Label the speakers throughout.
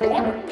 Speaker 1: Yeah.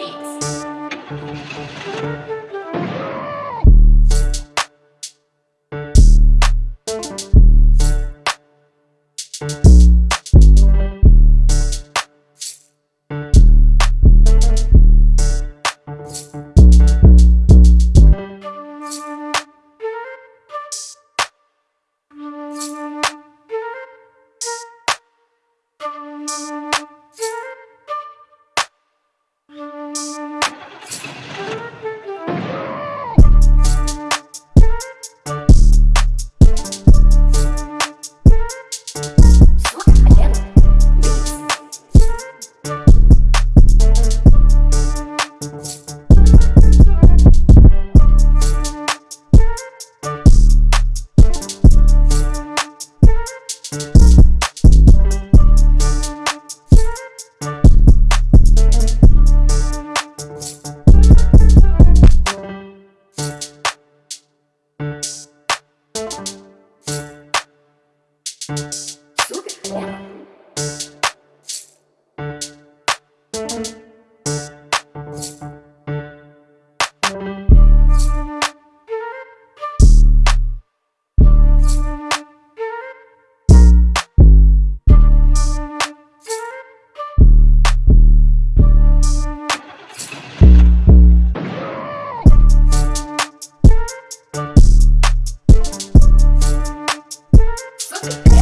Speaker 1: Bye.